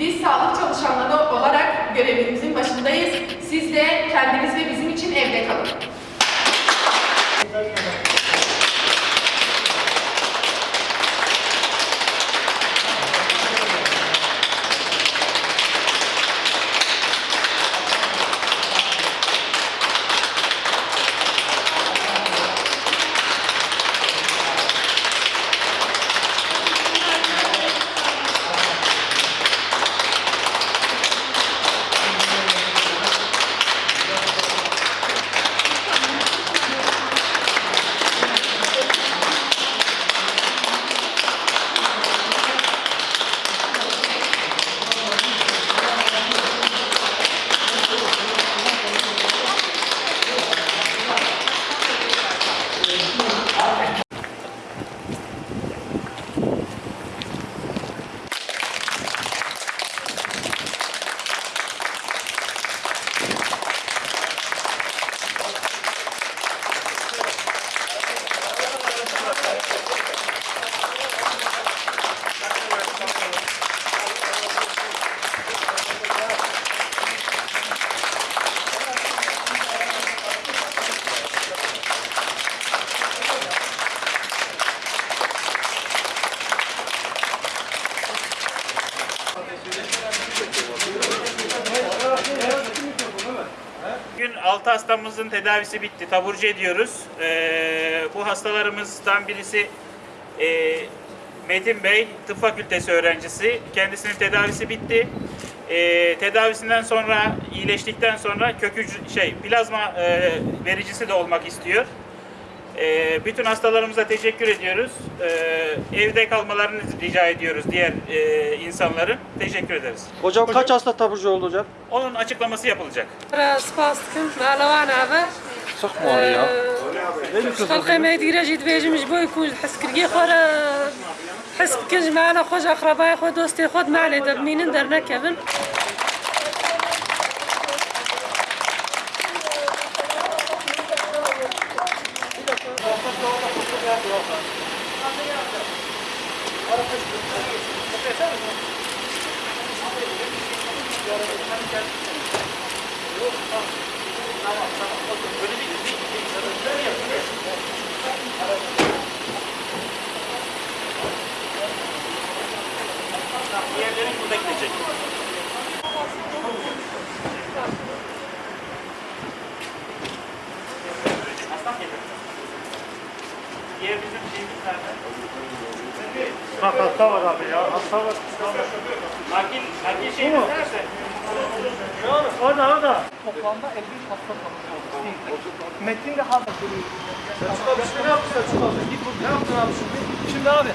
Biz sağlık çalışanları olarak görevimizin başındayız. Siz de kendiniz ve bizim için evde kalın. Bugün 6 hastamızın tedavisi bitti. Taburcu ediyoruz. Ee, bu hastalarımızdan birisi e, Metin Bey, tıp fakültesi öğrencisi. Kendisinin tedavisi bitti. Ee, tedavisinden sonra, iyileştikten sonra kök hücre- şey, plazma e, vericisi de olmak istiyor. Ee, bütün hastalarımıza teşekkür ediyoruz. Ee, evde kalmalarını rica ediyoruz diğer e, insanların. Teşekkür ederiz. Hocam kaç hasta taburcu oldu hocam? Onun açıklaması yapılacak. سباسكم على وانا Sıkma orayı ya. خلقي ما يدير جيت بيجي مجبو يكون حس كرقي خورا حس كنج معنا خوش أقربائي خو دوستي خود ما علي دب مين درنا كبن Diğerleri burada gidecek. Diğer bizim şeyimiz nerede? Bak hasta var abi ya. Hasta var. Nakil, nakil şeyimiz nerede? Orada orada. Toplamda 53 hasta oldu. Metin de hazır. Selçuk abi şimdi ne yaptın Selçuk abi? Git bu. Ne yaptın abi şimdi? Şimdi abi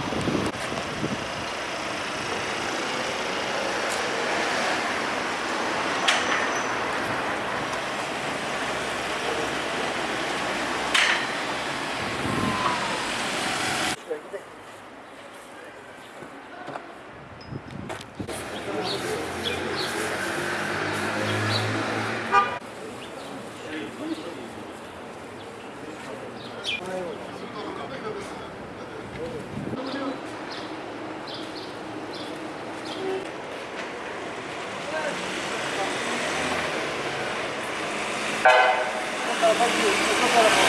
から